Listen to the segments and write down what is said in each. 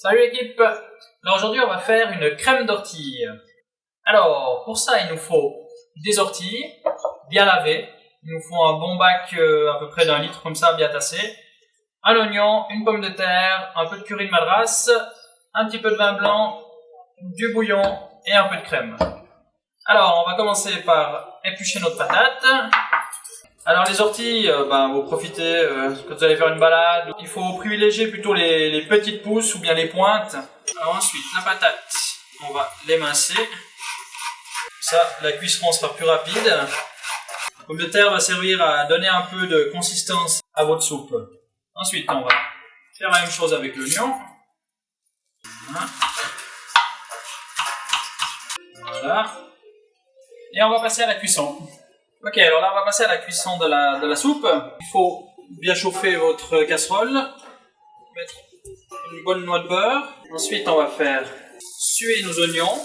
Salut l'équipe Alors aujourd'hui on va faire une crème d'ortie. Alors pour ça il nous faut des orties bien lavées. Il nous faut un bon bac euh, à peu près d'un litre comme ça bien tassé. Un oignon, une pomme de terre, un peu de curry de madras, un petit peu de vin blanc, du bouillon et un peu de crème. Alors on va commencer par éplucher notre patate. Alors les orties, euh, ben, vous profitez euh, quand vous allez faire une balade. Il faut privilégier plutôt les, petites pousses ou bien les pointes. Alors ensuite, la patate, on va l'émincer. Ça, la cuisson sera plus rapide. La pomme de terre va servir à donner un peu de consistance à votre soupe. Ensuite, on va faire la même chose avec l'oignon. Voilà. Et on va passer à la cuisson. Ok, alors là on va passer à la cuisson de la, de la soupe. Il faut bien chauffer votre casserole, mettre une bonne noix de beurre. Ensuite on va faire suer nos oignons.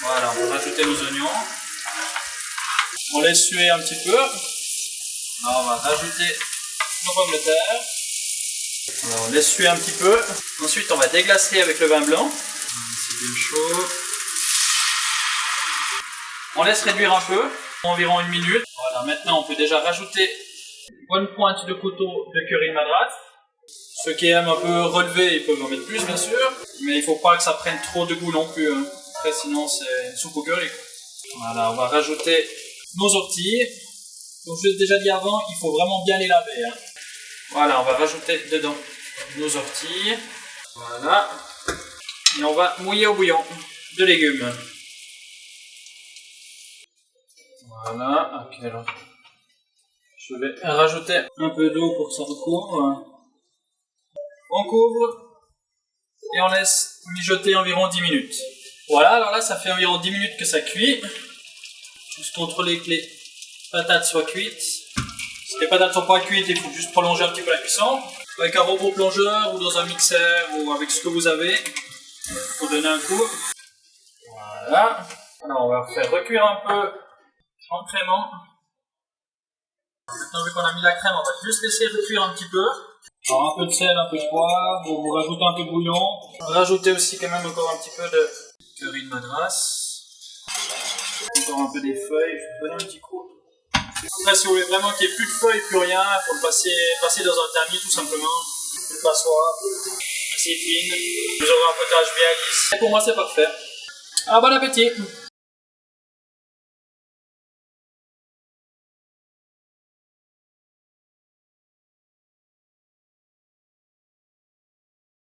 Voilà, on va rajouter nos oignons. On laisse suer un petit peu. On va rajouter nos pommes de terre. on laisse suer un petit peu. Ensuite on va déglacer avec le vin blanc. C'est bien chaud. On laisse réduire un peu environ une minute. Voilà, maintenant on peut déjà rajouter une bonne pointe de couteau de curry madras. Ceux qui aiment un peu relever, ils peuvent en mettre plus bien sûr, mais il faut pas que ça prenne trop de goût non plus. Hein. Après sinon c'est une soupe au curry. Voilà, on va rajouter nos orties. Comme je l'ai déjà dit avant, il faut vraiment bien les laver. Hein. Voilà, on va rajouter dedans nos orties. Voilà. Et on va mouiller au bouillon de légumes. Voilà, ok alors. Je vais rajouter un peu d'eau pour que ça recouvre. On couvre et on laisse mijoter environ 10 minutes. Voilà, alors là ça fait environ 10 minutes que ça cuit. Juste contrôler que les patates soient cuites. Si les patates sont pas cuites, il faut juste prolonger un petit peu la cuisson. Avec un robot plongeur ou dans un mixeur ou avec ce que vous avez pour donner un coup. Voilà. Alors on va faire recuire un peu en crémant. Maintenant, vu qu'on a mis la crème, on va juste laisser recuire un petit peu. Alors, un peu de sel, un peu de poivre, vous, rajoutez un peu de bouillon. Rajoutez aussi quand même encore un petit peu de curry de madras. Encore un peu des feuilles, je vais donner un petit coup. Après, si vous voulez vraiment qu'il n'y ait plus de feuilles, plus rien, il faut le passer, passer dans un tamis tout simplement. Une passoire assez fine. Vous aurez un potage bien lisse. Et pour moi, c'est parfait. Alors, bon appétit